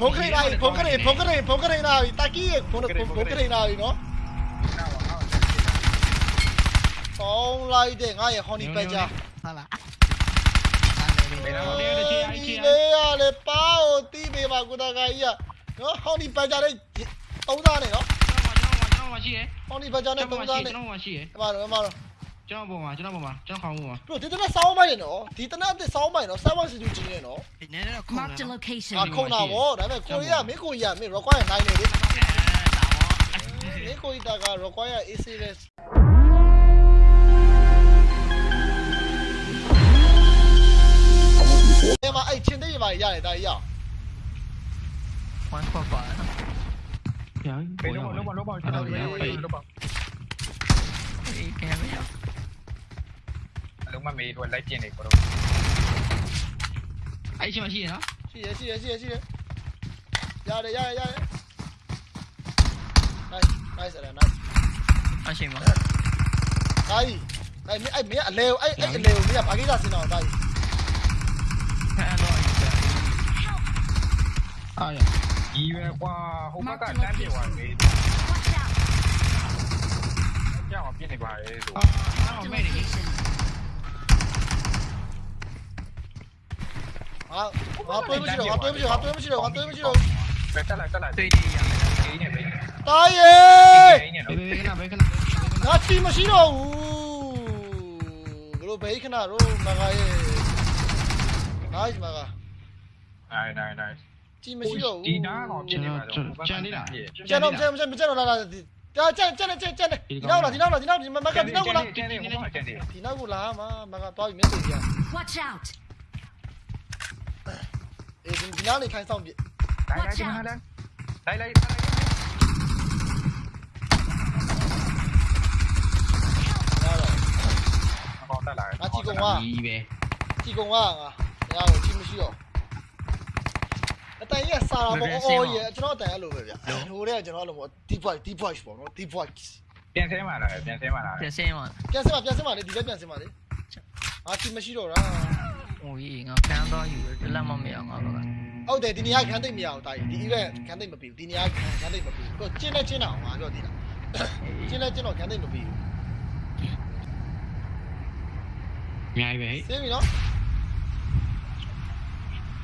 ဘုံခရိနာပြီဘုံခရိဘုံခရိဘုံခရိနာပြီတာကီရဲ့ဘုံဘုံခရိနာပြီနော်ဆောင်းလိုက်တဲ့ငါရဲ့ဟွန်နီပက်ဂျာဟုတ်လားဒီလေးရလေပါကိုတီးပေးပါကုတာကကြီးကနော်ဟွန်နီပက်ဂျာနဲ့သုံးသားနေနော်ကျွန်တော်မရှိရဟွန်နီပက်ဂျာနဲ့ ကျွန်သုံးတော်သားရှိနေကျွန်တော်ရှိရအမတော့အမတော့ကျွန်တော်ပေါ်မှာကျွန်တော်ပေါ်မှာကျွန်တော်ခေါင်းပေါ်မှာဘရိုဒီတနက်ဆောင်းမိုင်းနေနော်ဒီတနက်အစ်ဆောင်းမိုင်းနော်7 1 2 G နေနော်ဒီနေ့တော့ခုံ Marked a တယ် location. အာခုံတာဗောဒါပေမဲ့ကိုရီးယားမင်းကိုရီးယားမင်း require နိုင်နေလေမင်းကိုရီးယားက require AC လဲအဲ့မှာအဲ့ချင်းသေးရပါရတယ်ဒါကြီးရအောင်ဝမ်ဖော်ပါပြန်ပေးလုံးလုံးလုံးလုံးကျွန်တော်ပေးလုံးလုံးအေးကဲမရ အလုံးမမေးတော့လိုက်ပြင်းနေကိုတော့အဲ့ချင်းမရှိရနော်ရှိရရှိရရှိရရှိရရတယ်ရတယ်ရတယ် nice nice အဲ့ nice အရှိမဒါကြီးအဲ့မင်းအဲ့မင်းအလဲကိုအဲ့အဲ့အလဲကိုမင်းကဘာကိစ္စစင်အောင်ဒါကြီးဖန်တော့အားရဒီရွယ်ကွာဟိုဘက်ကတန်းပြေသွားပြီ Watch out. ကြောက်ပြင်းနေပါလေဆိုအာ Marked a မဲနေ location. ဟာငါတွေးမရှိတော့ငါတွေးမရှိတော့ငါတွေးမရှိတော့ငါတွေးမရှိတော့တက်လိုက်တက်လိုက်တွေ့တည်ရမယ်ဒီနေပဲတားရေဒီနေဘေတော့ဘေကနာဘေကနာငါတီမရှိတော့ဘူးဘလို့ဘေးခဏတော့မကရဲ့ nice မကနိုင်နိုင်နိုင်တီမရှိတော့ဘူးဒီနားကောင်ပြင်းနေပါတော့ကျန်တော့ကျန်ကျန်ကျန်တော့လာလာကြာကျန်ကျန်ကျန်ကျန်ဒီနောက်လာဒီနောက်လာဒီနောက်ဒီမကဒီနောက်ကလာကျန်နေဟိုမှာကျန်နေဒီနောက်ကိုလာမှာမကသွားပြီးမျက်စိပြ Watch out. အေးဒီနောက်နေခိုင်းဆောင်ပြလိုက်လိုက်ကျန်လိုက်လိုက်လိုက်လိုက်ရတော့ကောင်တက်လာငါချီကုံကဒီပဲချီကုံကငါငါကိုချီမရှိတော့အတန်ကြီးစာတာပေါ့အော်ရေကျွန်တော်အတန်အဲ့လိုပဲဗျဟိုတဲ့ကျွန်တော်အဲ့လိုပေါ့ deep voice deep voice ပေါ့နော် deep voice ပြန်ဆဲမှာလားပြန်ဆဲမှာလားပြစင်းမပြန်စမပြန်စမလေဒီဘက်ပြန်စမလေအာချီမရှိတော့တာ ဟိုကြီးငါဖန်တော့ယူတယ်လက်မမရငါတော့ဟုတ်တယ်ဒီနေရာခန်းသိမ့်မရအောင်တာကြီးဒီ event ခန်းသိမ့်မပြီးဘူးဒီနေရာခန်းသိမ့်မပြီးဘူးတော့ကျင်းနဲ့ကျင်းတာအောင်ငါပြောသေးတာကျင်းနဲ့ကျင်းတော့ခန်းသိမ့်မပြီးဘူးအများကြီးပဲသိပြီနော်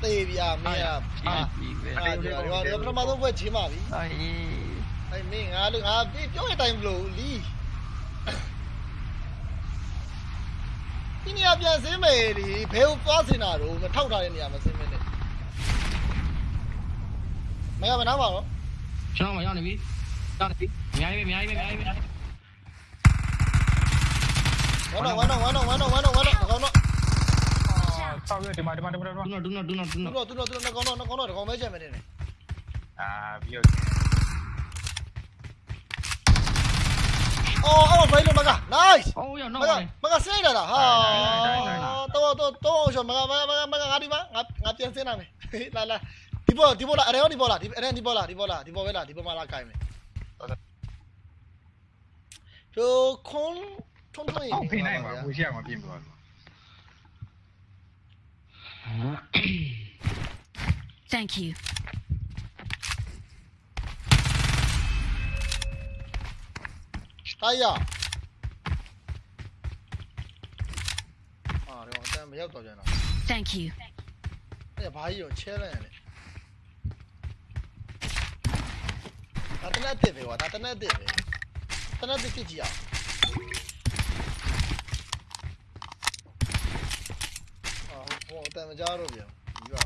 တေးပြမင်းကအာဒီပဲအာဒီတော့ပထမဆုံးဘွဲချင်းပါပြီအေးအဲ့မင်းငါလို့ငါပြောတဲ့အတိုင်းမလို့လီ ဒီနေရာပြန်စင်းမယ်ဒီဘယ်ကိုသွားစင်တာတော့မထောက်ထားတဲ့နေရာမှာစင်းမယ်နဲ့မရမနာပါတော့ကျွန်တော်မရောက်နေပြီရောက်နေပြီအများကြီးပဲအများကြီးပဲအများကြီးပဲဝမ်းတော့ဝမ်းတော့ဝမ်းတော့ဝမ်းတော့ဝမ်းတော့ဝမ်းတော့ကောင်းတော့ဆောက်ရဒီမှာဒီမှာဒီမှာဒုနော်ဒုနော်ဒုနော်ဒုသူနော်တော့သူတော့သူတော့ကောင်းတော့ကောင်းတော့ကောင်းမဲချက်မယ်နေအာပြီးတော့ အော်အော်ဘိုင်လိုမက nice အိုးရောက်မနော်ကမကစင်းလာတာဟာတော့တော့တော့အောင်ရှမကမကမကမကငါဒီမှာငါငါပြန်စင်းလာမယ်လာလာဒီပေါ်ဒီပေါ်လာအရေဒီပေါ်လာဒီအရေဒီပေါ်လာဒီပေါ်လာဒီပေါ်ပဲလာဒီပေါ်မှာလာကိုင်မယ်ဟိုခွန်ထုံးထုံးရင်အောက်ဖိနိုင်ပါဘူးရှိအောင်ပြင်ပါ Thank you. အားရအာတော့အတန်မရောက်တော့ကြတော့ Thank you. အဲ့ဘာကြီးရောချဲလိုက်ရတယ်ဒါတနက်တစ်ပဲကွာဒါတနက်တစ်ပဲတနက်တစ်ကြည့်ကြည့်အောင်အာဟိုအတန်မကြားတော့ပြန်ပြီးပါ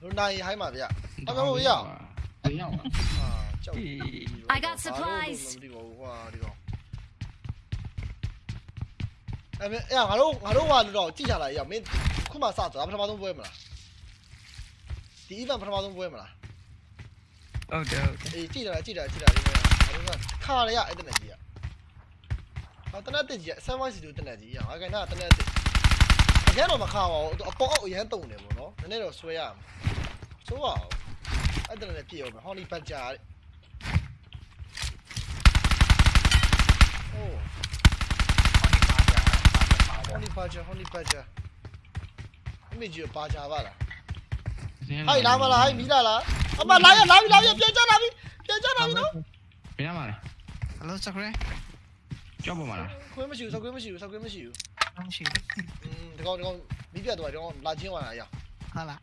လူနိုင်ဟိုင်းပါဗျာအမေဟိုရရောက်ပါအာကြောက် I got supplies ဒီကောင်ဟွာဒီကောင်အဲ့မဲ့အဲ့ငါတို့ငါတို့ဟွာလို့တော့ကြည့်ချလာရအောင်မင်းခုမှစတာပထမဆုံးပွဲမလားဒီ event ပထမဆုံးပွဲမလားဟုတ်တယ်ဟုတ်တယ်အေးကြည့်တာကြည့်တာကြည့်တာဒီမှာငါတို့ကခါရရအဲ့တနေ့ကြီးอ่ะော်တနက်တက်ကြီးဆမ်ဝိုင်းစီတူတနက်ကြီးရအောင်အကန်နာတနက်တက်အရန်တော့မခါပါဘူးအပေါ်အောက်အရန်တုံတယ်ပေါ့နော်နည်းနည်းတော့ဆွဲရအောင်ဆိုးပါအောင်အဲ့ဒါလည်းပြည့်အောင်ဟော်နီဘတ်ဂျာတဲ့ honey badger, honey badger. အမေကြီးပါကြပါလားဟိုက်လာမလားဟိုက်မီလာလားအမလာရလာပြီလာပြီပြန်ကြလာပြီပြန်ကြလာပြီနော်ဘယ်မှာလဲဟယ်လိုစကရဲကြောက်ပေါ်မှာလားခွင့်မရှိဘူးဆောက်ခွင့်မရှိဘူးဆောက်ခွင့်မရှိဘူးမရှိอืมဒီကောင်ဒီကောင်မီးပြတ်သွားတယ်ဒီကောင်လာချင်းသွားတာအရာဟာလား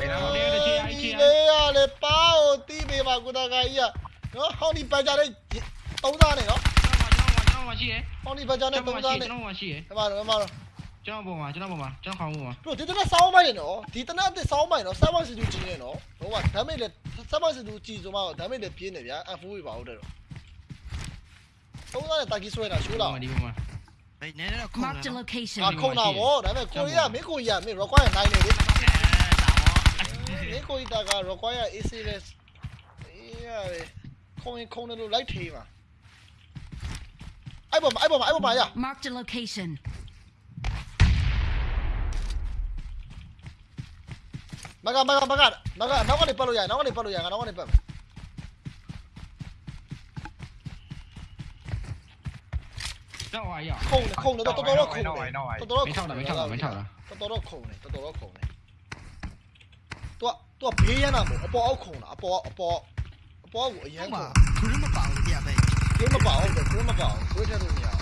ဘယ်နာဟုတ်တယ်ချေအိုက်ချေလေရလေပါကိုတီးပေးပါကုတကာကြီးကနော်ဟောင်းဒီပန်ကြတဲ့သုံးသားနဲ့နော် ကျွန်တော်မရှိရဟောင်းဒီပန်ကြကျွတဲ့န်သုံးတော်သားရှိနဲ့ကျွန်တော်မရှိရဒီမှာတော့ဒီမှာတော့ကျွန်တော်ပေါ်မှာကျွန်တော်ပေါ်မှာကျွန်တော်ခေါင်းပေါ်မှာဘရိုဒီတနက်စောင်းမိုင်းနော်ဒီတနက်အစ်စောင်းမိုင်းနော်7 1 2ကြည့်နေနော်တော့ကဒမ်းမိတ်လေ7 1 2ကြည့်ဆိုမှတော့ဒမ်းမိတ်လေပြင်းနေဗျာ F4 ပဲပါဟုတ်တယ်တော့သုံးသားနဲ့တာကီဆွဲတာရှိုးလာဒီပေါ်မှာဘယ်နဲ့တော့ခုံး Marked a location. အာခုံတာဗောဒါပေမဲ့ကိုရီးယားမင်းကိုရီးယားမင်း require နိုင်နေလေမင်းကိုရီးယားက require AC လေအေးရတယ်ခုံရင်ခုံတယ်လို့လိုက်ထေးပါ အဲ့ပေါ်မှာအဲ့ပေါ်မှာအဲ့ပေါ်မှာရ Marked a location. မကမကမကမကနောက်ကနေပတ်လို့ရနောက်ကနေပတ်လို့ရငါနောက်ကနေပတ်မယ်တော့ဟာရခုံတယ်ခုံတယ်တော်တော်တော့ခုံတယ်တော်တော်မတော့ထောက်တာမထောက်တာမထောက်တာတော်တော်တော့ခုံတယ်တော်တော်တော့ခုံတယ်သူကသူကဘေးရနာမို့အပေါ်အောက်ခုံတာအပေါ်အပေါ်အပေါ်ကိုအရန်ခုံခရမပါဘူး တရားပဲဘယ်မပါဟုတ်တယ်ဘယ်မပါဘူးဘယ်ထက်လို့မရအောင်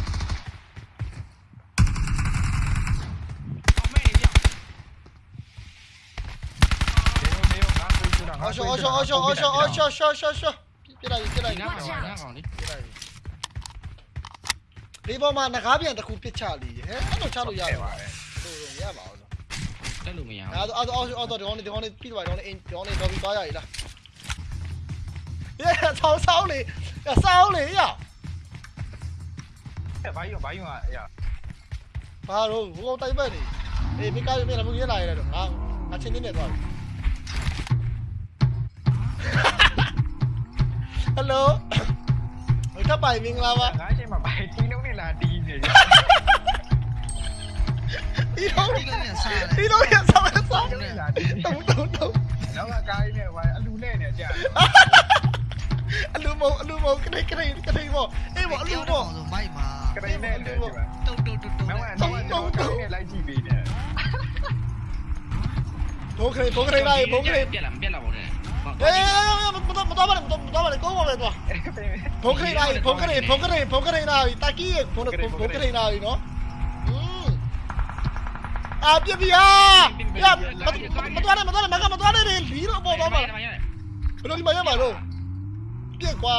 အမေရနေရောငါကိုချူတာငါအော်ရှောအော်ရှောအော်ရှောအော်ရှောအော်ရှောရှောရှောရှောပြလိုက်ပြလိုက်ဒီပြနားကောင်နားကောင်လေလိုက်ဒီပေါ်မှာငကားပြန်တစ်ခုပစ်ချလीဟဲ့အဲ့လိုချလို့ရပါပါလို့ရပါအောင်တက်လို့မရအဲ့တော့အဲ့တော့အဲ့တော့ဒီကောင်ဒီကောင်ပြီးတော့ဒီကောင်အင်းဒီကောင်တော့ပြီးသွားရည်လား 耶，曹操嘞，呀，操嘞呀！哎，白用白用啊，哎呀！ဘာလို့ဘုံတိုက်ပတ်နေအေးမိကားမင်းလည်းမင်းရလာရတယ်တော့ငါငါချင်းချင်းနဲ့သွားပြီဟယ်လိုဟိုတပ်ပိုင်မင်္ဂလာပါငါချင်းမပိုင်တီးနှုံးနဲ့လာတီးနေဒီတော့ဒီတော့ဒီတော့ရဆောင်းဆောင်းတုံတုံတုံနောက်ကကိုင်းနဲ့ဝိုင်အလူနဲ့နဲ့ကြာ anh lưu mô anh lưu mô cái này cái này cái này mô ê mô anh lưu mô may mà cái này nè anh lưu mô đâu đâu đâu đâu đâu đâu đâu lại gì vậy nè bố cái này bố cái này đây bố cái này biết làm biết làm bố này ê ê ê một tao một tao một tao một tao một cố một này bố cái này đây bố cái này bố cái này bố cái này đây ta kia bố bố cái này đây nó Ah, via via! Ya, ma tu ada, ma tu ada, ma tu ada ni. Liro, bawa bawa. Belum lima ya baru. ပြက်ကွာ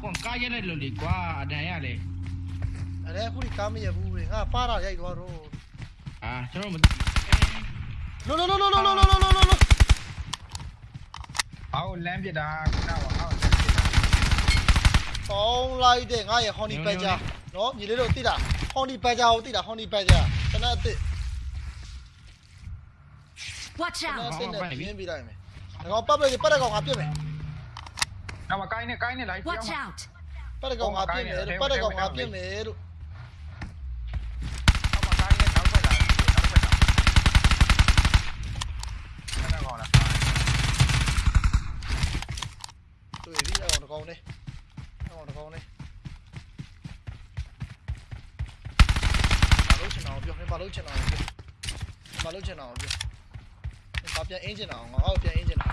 ကွန်ကားရတဲ့လူလေကွာအတန်ရလေအဲ့ဒါခုဒီကားမရဘူးလေငါပါတာရိုက်သွားတော့အာကျွန်တော်မလောလောလောလောလောလောလောလောလောဟောလမ်းပြတာခုနကဟောပေါင်းလိုက်တဲ့ငါရဲ့ဟွန်နီပက်ဂျာနော်ညီလေးတို့သိတာဟွန်နီပက်ဂျာကိုသိတာဟွန်နီပက်ဂျာခဏအစ် Watch ခဏ out. အစ်နဲ့ပြင်းပြလိုက်မယ် ငါပတ်ပလေပတ်တဲ့ကောင်ငါပြစ်မယ်နောက်ကကိုင်းနဲ့ကိုင်းနဲ့လိုက်ပြော Watch out. ပတ်တဲ့ကောင်ငါပြစ်မယ်ပတ်တဲ့ကောင်ငါပြစ်မယ်လို့နောက်ကကိုင်းနဲ့နောက်ဖက်လာနောက်ဖက်လာအဲ့ဒါကောလားတွေ့ပြီအဲ့ကောင်တကောင်နဲ့အဲ့ကောင်တကောင်နဲ့ဘာလို့ချင်အောင်ပြောဘာလို့ချင်အောင်ပြောဘာလို့ချင်အောင်ပြော ဘာပြန်အင်းချင်အောင်ငါ့ကိုပြန်အင်းချင်တာ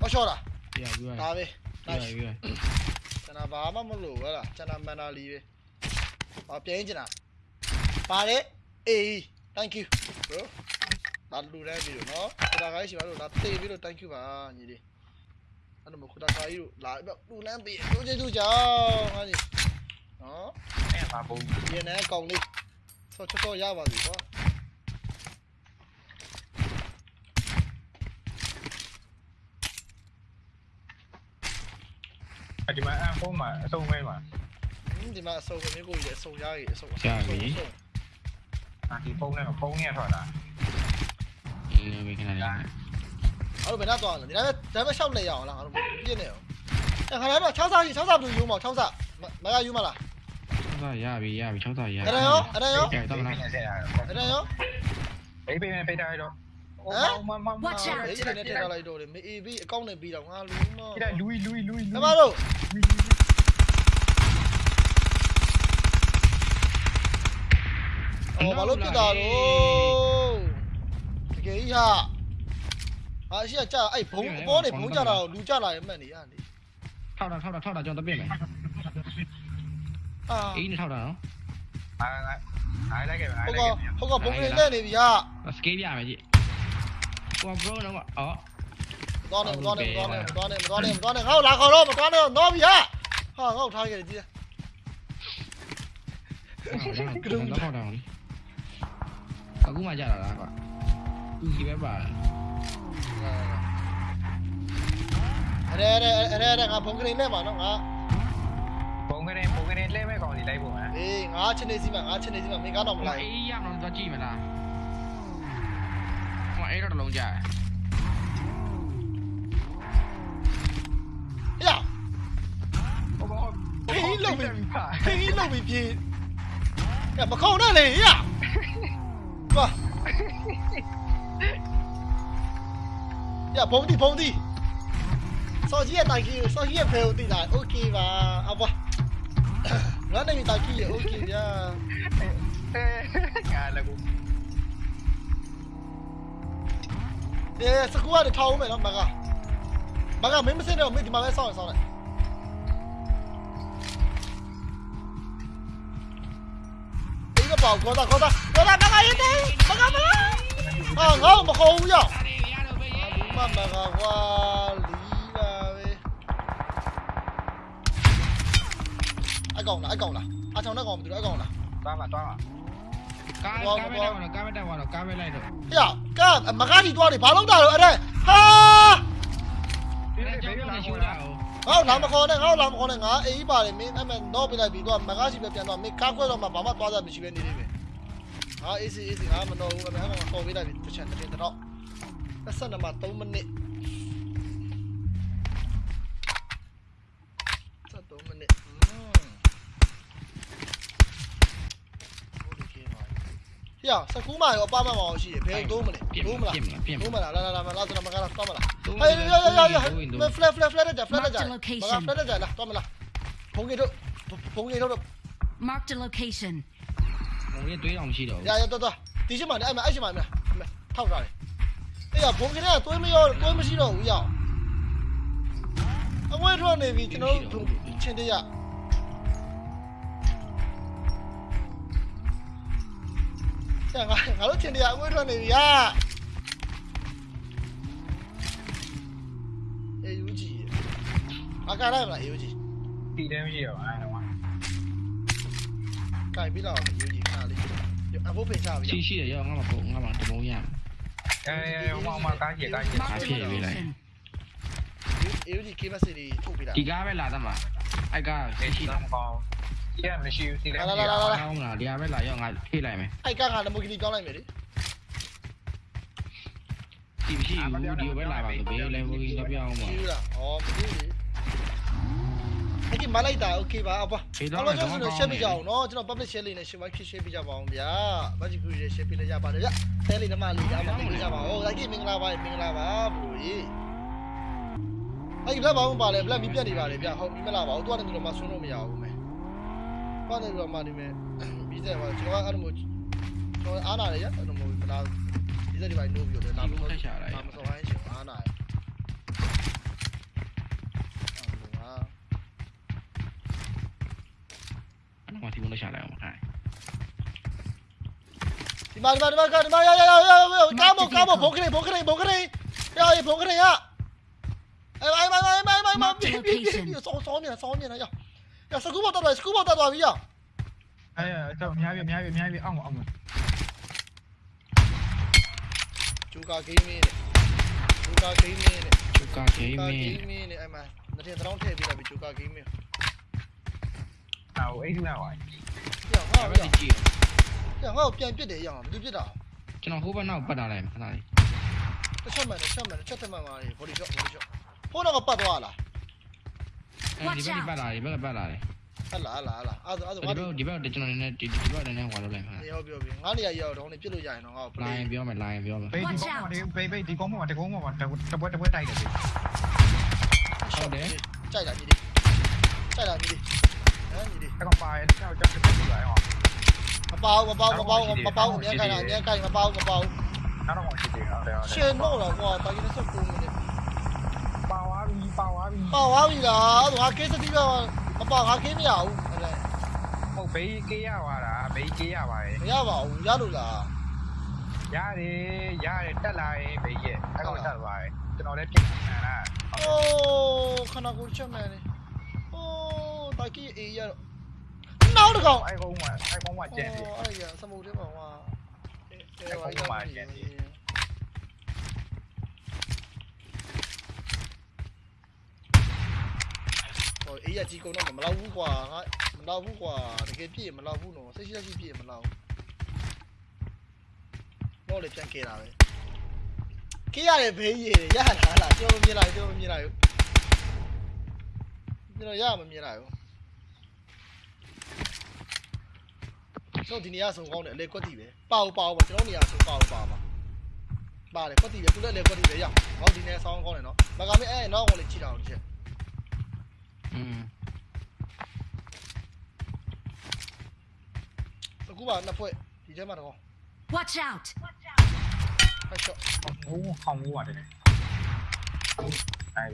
ဟောရှော့တာပြပြီးပါဒါပဲပြ nice ပြီးပါကျွန်တော်ဘာမှမလို့ဟဲ့လားကျွန်တော်မန်နာလီပဲဘာပြန်အင်းချင်တာပါလေအေး thank you bro ဒါလူတန်းပြီလို့နော်ခဒါခိုင်းရှိပါလို့ဒါတေးပြီးလို့ thank you ပါညီလေးအဲ့တော့ခဒါခိုင်းလို့လာပြီးလူလန်းပြီးတို့ကျေးဇူးကြောင်းဟာညီနော်အဲ့မှာပုံဒီနေ့ကောင်းလေးဆောချောချောရပါစီကွာ ဒီမှာအဖုံးမှာအစုံမဲမှာဒီမှာအစုံမင်းကိုကြီးအစုံရကြီးအစုံအာဒီပုံနဲ့ပုံနဲ့ထွက်လာအေးဘယ်ခဏလေးအဲ့လိုဘယ်တော့သွားလဲဒီတိုင်းပဲဒါပဲရှောက်နေရအောင်လားငါတို့ပြည့်နေအောင်အဲ့ခါတော့6စားကြီး6စားဘယ်လိုယူမအောင်6စားမရယူမလား6ရပြီရပြီ6ရရအဲ့ဒါရောအဲ့ဒါရောအဲ့တော့လားဆက်ရအဲ့ဒါရောဘေးဘေးနဲ့ပိတ်ထားရတော့ မမမ Watch out. အေးဒီနဲ့ထည့်ထားလိုက်တော့လေမေအေးပြီးအကောင့်နဲ့ပြီးတော့ငါလူမဒီတိုင်းလူလူလူလူနမတို့အော်ဘာလို့ပြစ်တာတော့တကယ်ကြီးဟာအာရှိကကြာအဲ့ဘုံအပေါ်နေဘုံကြတာကိုလူကြလာရင်မှတ်နေရလေထောက်တာထောက်တာထောက်တာကျွန်တော်တပြည့်မယ်အာအေးနဲ့ထောက်တာနော်အာငါအားလိုက်ခဲ့ပါအားဟုတ်လိုကက်ခဲ့ဟုတ်ကဘုံနေနဲ့နေပြီဟာစကေးပြမယ်ကြည့် ဟိုဘရောတော့အော်သွားနေသွားနေသွားနေသွားနေသွားနေသွားနေငါ့ကိုလာခေါ်တော့မသွားနေတော့တော့ပြီဟာဟာငါ့ကိုထားခဲ့တယ်ကြည့်ကတော့ထောက်တာလေအခုမှကြတာလားကွာသူကြီးပဲပါအဲ့ဒါအဲ့ဒါအဲ့ဒါငါဘုံကနေနဲ့ပါနော်ငါပုံကနေပုံကနေလဲမဲ့ကောင်စီလိုက်ပုံဟမ်အေးငါချင်းနေစီမှာငါချင်းနေစီမှာမင်းကတော့မဟိုလိုက်အေးရအောင်တော့ကြည့်မလားဟို အေးတော့လုံးကြ ဟဲ့ ဘောဘော ဖေးလုံးပြီဖေးလုံးပြီပြေးကမခေါနဲ့လေဟဲ့သွားရဘုံတီဘုံတီစောကြီးရဲ့တိုင်ကြီးစောကြီးရဲ့ဖေကိုတီးတာโอเคပါအဘွားငါနေတိုင်ကြီးရဲ့โอเคဗျာ ငါလည်း ကိုအေးစကူကနေထောင်းမယ်နော်မကမကမင်းမစင်းတော့မင်းဒီမှာပဲစောင့်ရစောင့်လိုက်အေးကပေါ့ကောတာကောတာကောတာမကရေးတယ်မကမအာငါ့မခေါ်ဘူးရောက်အဲ့ဒီရတော့ပဲဒီမှာမကကွာလီပါပဲအကောင်လားအကောင်လားအချောင်းနဲ့ကောင်မတူအကောင်လားသွားမှာသွားမှာကားကားပဲတော့ကားပဲတော့ကားပဲလိုက်တော့ ဟေ့ကမကကြီးတွားနေဘာလို့တာတော့အဲ့ဒါဟာဒီအဲ့လေးကြောဘေးင့်လာလည်းရှူရှူတာတာဟိုငါ့လာမခေါ်နဲ့ငါ့လာမခေါ်နဲ့ငါအေးပါတယ်မင်းအဲ့မဲ့တော့ပြလိုက်ပြီးတော့မကရှိပဲပြန်တော့မင်းကားခွဲတော့မှဘာမှသွားတာမရှိပဲနေနေပဲငါအေးစီအေးစီငါမတော့ဘူးအဲ့မဲ့ငါခေါ်ပေးလိုက်ပြီတစ်ချက်တစ်ချက်တော့22မှာ3မိနစ်3မိနစ်อืม ဟေ့စကူးမရောအပမမအောင်ရှိရဘယ်တော့မလဲပြင်းတော့မလားပြင်းပြင်းတော့မလားလာလာလာလာလာမကလာတော့မလားဟေးရရရရမဖလက်ဖလက်ဖလက်ကြဖလက်ကြ Mark the မ location. ကဖလက်ကြလာတော့မလားဖုန်းကြီးတို့ဖုန်းကြီးတို့ Marked a location. ဟိုရတွေးအောင်မရှိတော့ရရတော့တော့ဒီရှိမှလည်းအဲ့မအဲ့ရှိမှမလားထောက်ထားတယ်အေးရဖုန်းကြီးကသွေးမရောသွေးမရှိတော့ဘူးရော ဆရာငါငါတို့ချင်းတရအငွေထွက်နေပြီရအေးယူကြီးအကားလိုက်မလားအေးယူကြီးတီတယ်မရှိတော့အဲ့တော့ကင်ပြီးတော့ယူကြီးခါလေးအဖို့ဖိချပြီရှိရှိရရောငါမပုံငါမတဘုံရအဲဟိုမှာကားကြီးကားကြီး Marked a Okay, we like- location. ယူကြီးကေမစီဒီထုတ်ပြီးတာဒီကားပဲလာသမှာအဲ့ကားရှိရှိတော့တာမကောင်း ရှိရမရှိဘူးစီတယ် လာလာလာလာ ကောင်းလားဒီကားပဲလာရောငါထိလိုက်မယ် အိုက်ကငါနမိုကီပြောင်းလိုက်မယ်လေ ဒီမရှိဘူးဒီပဲလာပါဆိုဘေးလည်းဘူးကြီးတော့ပြောင်းပါ ယူလားဩမသိဘူးအဲ့ဒီမလိုက်တာโอเคပါအပွားကျွန်တော်ကျွန်တော်ရှင်းပြကြအောင်နော်ကျွန်တော် public share လေးနဲ့ share ဖြစ် share ပြကြပါအောင်ဗျာဘာကြီးဘူး share ပြလိုက်ကြပါတယ်ဗျဆဲလေးဓမ္မလေးဒါမှမသိကြပါဦးလိုက်ကြည့်မင်္ဂလာပါမင်္ဂလာပါဘူကြီးအဲ့ဒီဘက်ဘာမှပါလဲဘလက်မီးပြတ်နေပါလေဗျဟုတ်ပြီမလားပါဘူးတွားနေပြီးတော့မဆွန်းလို့မရဘူး မယ်တွားနေပြီးတော့မှဒီမဲ့ပြီးတဲ့မှာကျွန်တော်အဲ့လိုမျိုးကျွန်တော်အားနာရရအဲ့လိုမျိုးမလားဒီစက်ဒီပိုင်းနိုးပြီးတော့လာမလို့ ဆက်ချလိုက် လာမစောဟိုင်းရှင်အားနာရအာ အဲ့မှာဒီဘုံလက်ချလိုက်အောင်ခိုင်း ဒီမှာဒီမှာဒီမှာဒီမှာရရရရကားမကားမဘုံခနေဘုံခနေဘုံခနေရရဘုံခနေရ哎哎哎哎哎哎哎！别别别！烧烧面烧面了呀！ 呀，စကူဘောတက်သွားစကူဘောတက်သွားပြီရအဲတော့အများကြီးအများကြီးအများကြီးအောင်အောင်ဂျူကာဂိမ်းမင်းနဲ့ဂျူကာဂိမ်းမင်းနဲ့သူကဂိမ်းမဂိင်းမ်းမင်းနဲ့အဲ့မှာနှစ်ထင်တောင်းထည့်ပေးလိုက်ပြီဂျူကာဂိမ်းမင်းအော်အဲ့ဒီလားဝိုင်းရငါ့အဲ့ကိုဒါကြည့်ရငါ့ကိုပြန်ပြစ်တယ်ရအောင်ဘယ်သူပြစ်တာကျွန်တော်ဟိုဘက်နောက်ပတ်လာလိုက်ခဏလေးတစ်ချက်မှန်တစ်ချက်မှန်တစ်ချက်ထက်မှန်ပါလေဘော်ဒီရှော့ဘော်ဒီရှော့ဟိုတော့ကပတ်သွားလားအဲ ဒီဘက်ပတ်လာတယ်ဘက်ကပတ်လာတယ်ဟလာဟလာဟလာအဲ့ဒါအဲ့ဒီဒါဘက်ဒီဘက်ကျွန်တော်နည်းနည်းဒီဒီဘက်နည်းနည်းဟွာလို့လိုက်မှာနေရောပြောပြီးငါနေရရောက်တော့နေပြစ်လို့ရရင်တော့ငါ့ကိုလိုင်းပြောမယ်လိုင်းပြောမယ်ဘေးဒီကောင်းမှာဘေးဘေးဒီကောင်းမှာတကောင်းမှာတပွဲတပွဲတိုက်တယ်ကြိုက်တာညီလေးကြိုက်တာညီလေးဟမ်ညီလေးတကောင်ပါရဲ့တောက်ချက်ချက်ပြလိုက်အောင်မပေါမပေါမပေါမပေါအမြဲခိုင်းတာအမြဲခိုင်းမပေါမပေါနောက်တော့ရှိသေးတယ်ဟုတ်တယ်ဟုတ်တယ်ရှင်တော့တော့ကွာတာကြီး29မိနစ်ပါဝါ ပြီပါဝါပြီပေါသွားပြီလားအဲ့ဒါငါကေးစတိကမပေါငါကေးမရဘူးအဲ့ဒါဟုတ်ဘေးကေးရပါတာဘေးကေးရပါတယ်မရပါဘူးရလို့လားရတယ်ရတယ်တက်လာရင်ဘေးရဲ့အဲ့ကောင်တက်သွားတယ်ကျွန်တော်လည်းပြင်လာတာအိုးခဏကိုချက်မယ်လေအိုးတာကြီးအေးရတော့နောက်တစ်ကောင်အိုင်ဖုန်းမှာအိုင်ဖုန်းမှာကျန်တယ်အဲ့ရစမုတ်ထဲမှာဟွာအဲဟို ဟိုအေးရကြီးကုန်တော့မလောက်ဘူးကွာငါမလောက်ဘူးကွာတကယ်ပြည့်မလောက်ဘူးနော်စိတ်ရှိရှိပြည့်မလောက်တော့လေပြန်ခဲ့တာပဲခေးရတယ်ဘေးရရလာလားကျွန်တော်မြင်လိုက်ကျွန်တော်မြင်လိုက်ကျွန်တော်ရမမြင်လိုက်ဘူးကျွန်တော်ဒီနေရာဆုံးကောင်းတယ်အလေကွက်တီပဲပါဦးပါဦးပါကျွန်တော်နေရာဆုံးပါဦးပါပါပါတယ်ကွက်တီပဲသူလည်းလေကွက်တီပဲရဟောဒီနေရာဆောင်းကောင်းတယ်နော်မကမင်းအဲနောက်ကောင်လေးကြည့်တာအောင်ချက်อืม အခုပါနှစ်ဖွဲ့ဒီထဲမှာတော့ Watch out! ဖက်ရှော့ဟိုးဟောင်းမိုးပါတယ်အဲ့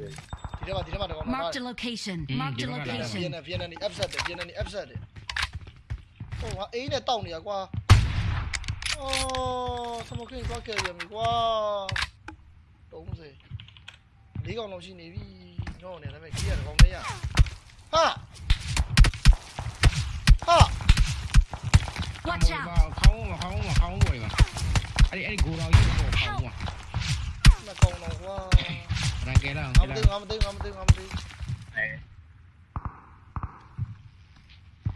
ဒီဒီထဲမှာဒီထဲမှာတော့ Marked a location. Mm, Marked a give it a go. location. VN VN นี่ upset တယ် VN นี่ upset တယ်ဟိုငါအေးနဲ့တောက်နေရကွာအော်စမကင်းသွားခဲ့ရပြီကွာ30လေးကောင်လုံးရှိနေပြီ ညောင်းနေတယ်မဲ့ကြီးရကောင်လေးရဟာဟာ Watch ခေါ out! င်းခေါင်းခေါင်းခေါင်းပေါ်မှာအဲ့ဒီအဲ့ဒီကိုတော်ကြီးကိုခေါင်းမှာမကောင်တော့ကွာရန်ကဲလာငါကဲမလာသိငါမသိငါမသိငါမသိအဲ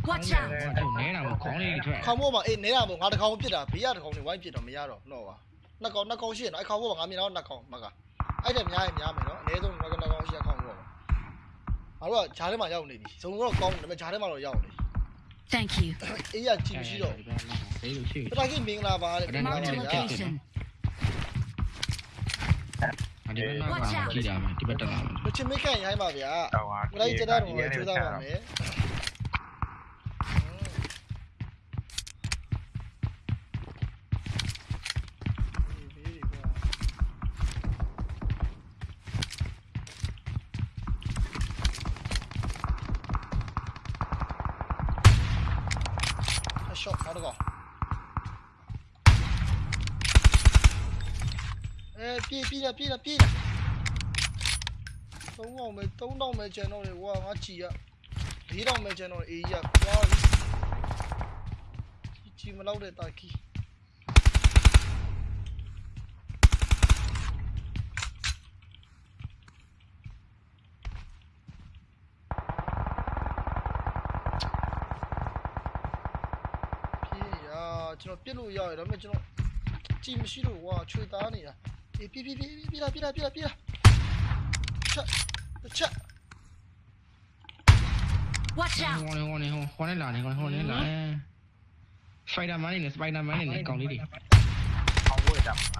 Watch out! အဲ့နဲတာကိုခေါင်းလေးထွက်ခေါင်းမိုးမှာအေးနေတာမို့ငါတကောင်ပြစ်တာဘေးရတကောင်နေဝိုင်းပြစ်တော့မရတော့တော့ပါနှစ်ကောင်နှစ်ကောင်ရှိရ ငါတို့ကဂျားထဲမှာရောက်နေပြီဇုံတော့ကောင်းတယ်ဒါပေမဲ့ဂျားထဲမှာတော့ရောက်နေ Thank you. အေးရကြည့်မရှိတော့ဘေးလိုရှိတခါကြီးမင်္ဂလာပါတဲ့မင်္ဂလာ Marked a ပါဗျာ location. ဒီဘက်နောက်မှာကြည့်တာမယ်ဒီဘက်တက်လာမယ် မချင်မကန်ရိုင်းပါဗျာတော့ဟာငါလည်းကြတာတော့ကြိုးစားပါမယ် ပြေးပြေးလာပြေးလာပြေးလာသုံးအောင်မယ်သုံးတော့မယ်ကျန်တော့လေကွာငါချီရလေးတော့မယ်ကျန်တော့အေးရကွာချီမလောက်တဲ့တာကီပြေးရကျွန်တော်ပြစ်လို့ရတယ်ဒါပေမဲ့ကျွန်တော်ကြည်မရှိလို့ကွာချွေသားနေတာ အေးပြေးပြေးပြေးပြေးလာပြေးလာပြေးလာပြေးလာချက်ချက် Watch ဟော out! နေဟောနေဟောဟောနေလာနေဟောဟောနေလာစပိုင်ဒါမန်နဲ့စပိုင်ဒါမန်နဲ့ကောင်လေးတွေဟောင်းမိုးတက်ဟာဘ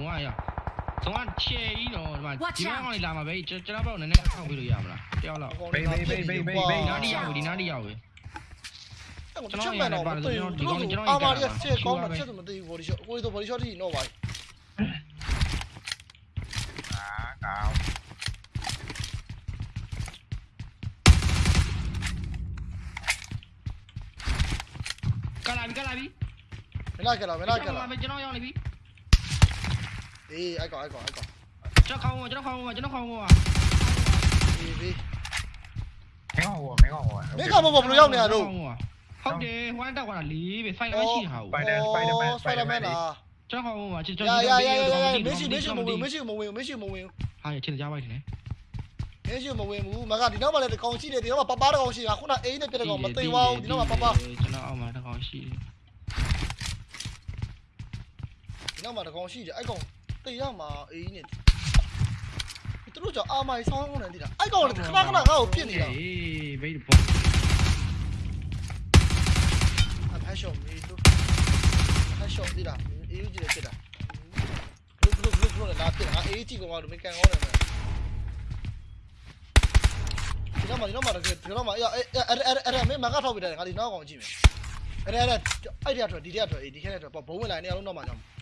ုန်း တွေပါမှန်ရမှာလေဒီလေငါသိမြင်ရောက်ပြီဇုံကရောက်ဇုံကချဲကြီးတော့ဒီမှာဒီကောင်လေးလာမှာပဲကျွန်တော်ဘောက်နည်းနည်းထောက်ပြီးလို့ရမလားတယောက်လောက်ဘေးဘေးဘေးဘေးဘေးဘေးနားဒီရောက်ပြီဒီနားဒီရောက်ပြီကျွန်တော်ချက်မှန်တော့မသိဘူးသူတို့အာမာရီချက်ကောင်းမှချက်မသိဘူးဘော်ဒီရှော့ကိုယ်တော့ဘော်ဒီရှော့ထိတော့ပါအာကောင်းကလာပြီကလာပြီမလာကြလားမလာကြလားကျွန်တော်ရောက်နေပြီ အေးအိုက်ကောအိုက်ကောအိုက်ကောကျွန်တော်ခေါင်းကျွန်တော်ခေါင်းကျွန်တော်ခေါင်းပါအေးဘေးမင်းဟောမင်းဟောမင်းကဘောဘလို့ရောက်နေရတော့ဟုတ်တယ်ဟိုင်းတက်သွားတာလေးပဲဖိုင်လာရှိဟာစပိုင်ဒါမန်လားကျွန်တော်ခေါင်းပါကျွန်ရတော်ရရရရမရှိမရှိမဝင်မရှိမဝင်မရှိမဝင်ဟာချင်ကြပါ့တယ်မရှိမဝင်ဘူးမကဒီနောက်မှလည်းတကောင်ရှိတယ်ဒီနောက်မှပပတကောင်ရှိတာခုနအိမ်နဲ့ပြတဲ့ကောင်မသိပါဘူးဒီနောက်မှပပကျွန်တော်အောက်မှာတစ်ခေါင်းရှိတယ်ဒီနောက်မှတကောင်ရှိတယ်အဲ့ကောင် သိရမှာအိမ်နဲ့သူတို့ကြောင့်အာမိုင်ဆောင်းကုန်တယ်ဒီလားအဲ့ကောင်လည်းခဏခဏငါ့ကိုပြစ်နေတာအေးဘေးပေါ်အဖက်ရှော့မေးတို့အဖက်ရှော့ဒီလားအေးယူကြည့်တယ်ဖြစ်တာဘလူးဘလူးဘလူးဘလူးနဲ့လာဖြစ်တာငါအေးကြည့်ကောင်ကလို့မကန်ကောင်းတယ်မယ်ဒီတော့မှဒီတော့မှတကယ်ဒီတော့မှအဲ့အဲ့အဲ့အဲ့အဲ့မင်းမကထောက်ပြတယ်ငါဒီနောက်ကောင်ကြည့်မယ်အဲ့အဲ့အဲ့အဲ့ဒီကတော့ဒီတဲ့ကတော့အေးဒီခဲတဲ့တော့ဘုံဝင်လာနေအောင်လုံးတော့မှကြောင်းခွာရတဲ့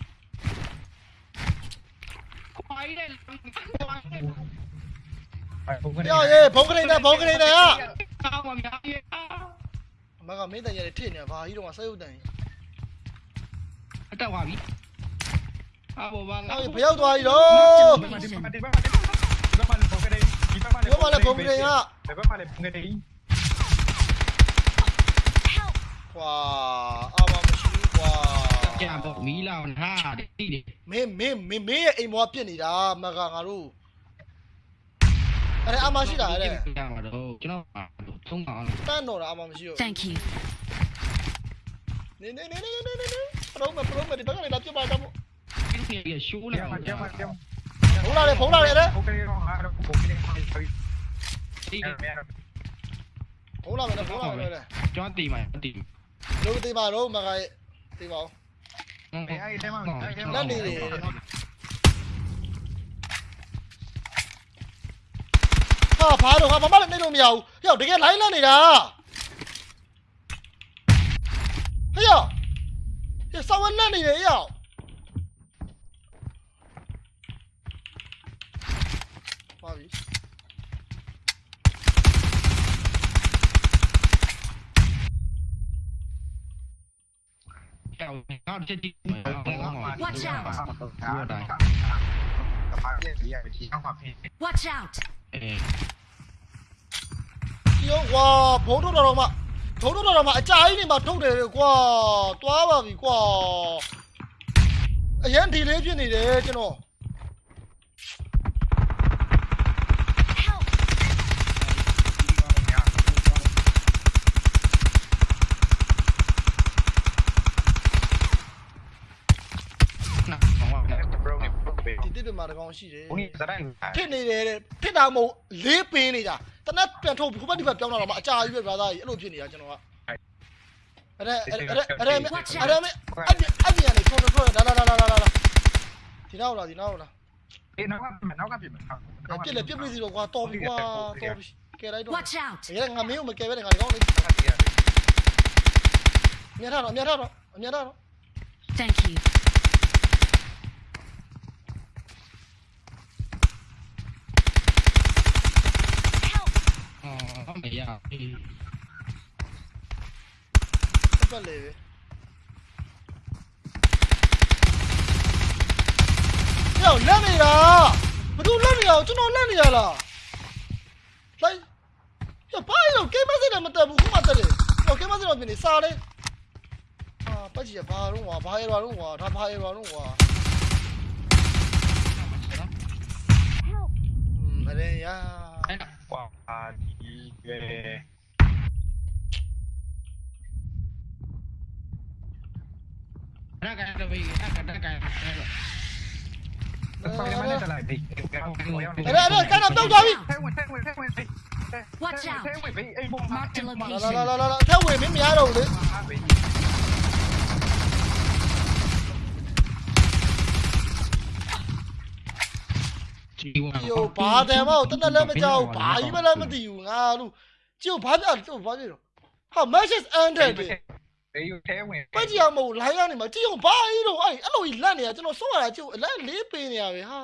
အဲဘုံကနေပြောရေးဘုံကလေးနဲ့ဘုံကလေးနဲ့ဟာကောင်းပါများရဲ့အမကမင်းတန်ရတယ်ထိနေဘာကြီးတော့ဆက်ရုပ်တန်အတက်သွားပြီအဘောဘာငါဟေးဘရောက်သွားပြီတော့ဒီမှာဒီမှာဒီမှာဒီမှာဘုံကနေဒီမှာဒီမှာလည်းဘုံကလေးကဒီမှာလည်းဘုံကနေ Help! ကွာအာမမရှိဘူးကွာ ကြံပေါ့မီးလောင်ဟာတိတိမင်းမင်းမင်းမင်းရဲ့အိမ်မောပြစ်နေတာမကငါတို့အဲ့ဒါအမရှိတာအဲ့ဒါကြမှာတော့ကျွန်တော်သုံးပါအောင်တန်းတော့တာအမမရှိတော့ Thank you. နေနေနေနေနေနေပရောမပရောမဒီဘက်ကလည်းလာပြပါတော့ဒီနေ့ရှိုးဒီလာမှာဒီမှာဒီမှာဖုံးလာတယ်ဖုံးလာတယ်အဲ့ဘုံကနေတော့ဟာတော့ဘုံကနေဟာဆိုဒီအဲ့မဲဖုံးလာမယ်ဖုံးလာမယ်လေကျွန်တော်တီမှာတီလို့တေးပါတော့မကရဲ့တေးပါဦး မဲအဲ့ဒီမှာလက်နေတယ်ဟာဘာတော့ဟာမမလည်းနေလို့မရဘူးဟဲ့တကယ်လိုင်းလက်နေတာဟဲ့ရောဟဲ့စောင်းလက်နေတယ်ဟဲ့ရောပါပြီ ကြောက်ငါချက်ကြည့် Watch out! ဟာဒါပါပြည့်ရည်ဒီအောင်ပါဖေး Watch out! အဲဒီရောကွာဘုံထုတ်တော်တော်မှဘုံထုတ်တော်တော်မှအကြာကြီးနေမှထုတ်တယ်ကွာတွားပါပြီကွာအရင်ဒီလေးဖြစ်နေတယ်ကျွန်တော် Help! နာဘောပါ ဘရိုနေဘရိုဘေ ဒီ တစ်ပြမှာတကောင်ရှိတယ်ဘုံစတိုင်းဖြစ်နေတယ်တဲ့ဖြစ်တာမဟုတ်လေးပင်းနေတာတနက်ပြန်ထုတ်ခုဘက်ဒီဘက်ပြောင်းလာတော့မှအကြာကြီးပဲဗျာသားကြီးအဲ့လိုဖြစ်နေတာကျွန်တော်ကအဲ့ဒါအဲ့ဒါအဲ့ဒါအဲ့ဒါအဲ့ဒါအဲ့ဒါအဲ့ဒီအဲ့ဒီကနေထုတ်ထုတ်လာလာလာလာလာလာဒီနောက်လာဒီနောက်လာအေးနောက်ကနောက်ကပြင်မယ်ပြစ်လေပြစ်ပြီးစီတော့ကွာတော်ပြီကွာတော်ပြီကဲလိုက်တော့ Watch out! ရဲငါမင်းကိုမကဲပဲငါဒီကောင်းလေးမြတ်ထားတော့မြတ်ထားတော့မြတ်ထားတော့ Thank you. အော်မရဘူးပတ်လေပဲယောလက်နေတာဘသူလက်နေရအောင်ကျွန်တော်လက်နေရလားလိုက်ရပါရောကေမစနဲ့မတက်ဘူးခုမှတက်တယ်ဟောကေမစတော့ပြင်နေစားလေအာပတ်ကြီးဘာတော့ကွာဘာရရွာတော့ကွာဒါဘာရရွာတော့ကွာอืมအရင်ရ 话题对。nó cái là vì nó cái nó cái Eh, eh, eh, kanan tahu Jawi. Watch out. Mark the location. Lo lo lo lo, tahu Jawi, mimi ada udah. G1 ယောဘာတယ်မောတနက်လည်းမကြောက်ဘာကြီးမလည်းမသိဘူးငါလို့ကျုပ်ဘာပြလို့ဘာပြလို့ဟာ match is ended ဘေးယူထဲဝင်ပတ်ကြအောင်မဟုတ်လိုင်းရနေမှာကြည့်အောင်ဘာကြီးတော့အဲ့အဲ့လိုကြီးလန့်နေတာကျွန်တော်စောရတာကျုပ်အလန့်လေးပေးနေရပဲဟာ